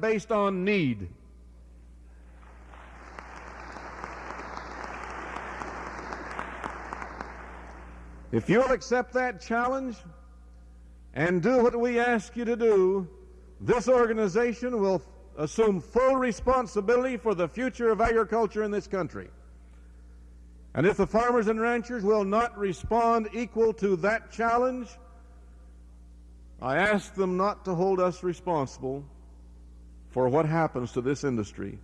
based on need. If you'll accept that challenge and do what we ask you to do, this organization will assume full responsibility for the future of agriculture in this country. And if the farmers and ranchers will not respond equal to that challenge, I ask them not to hold us responsible for what happens to this industry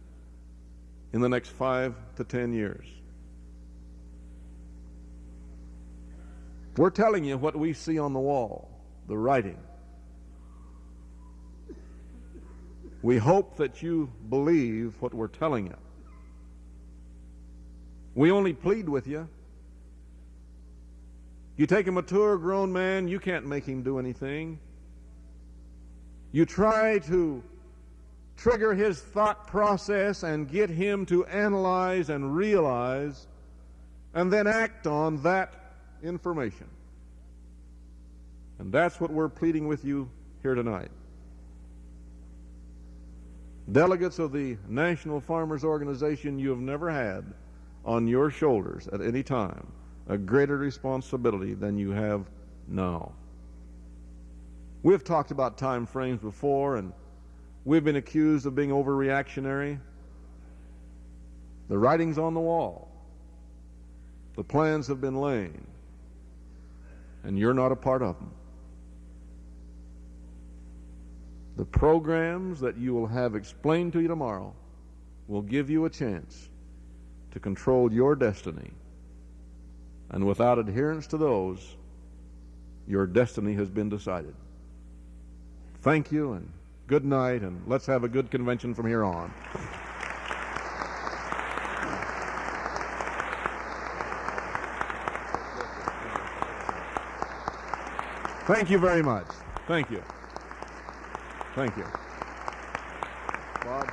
in the next five to ten years. We're telling you what we see on the wall, the writing. We hope that you believe what we're telling you. We only plead with you. You take a mature grown man, you can't make him do anything. You try to trigger his thought process and get him to analyze and realize and then act on that information. And that's what we're pleading with you here tonight. Delegates of the National Farmers Organization, you have never had on your shoulders at any time a greater responsibility than you have now. We've talked about time frames before, and we've been accused of being overreactionary. The writing's on the wall. The plans have been laid, and you're not a part of them. The programs that you will have explained to you tomorrow will give you a chance to control your destiny. And without adherence to those, your destiny has been decided. Thank you and good night, and let's have a good convention from here on. Thank you very much. Thank you. Thank you. Bob?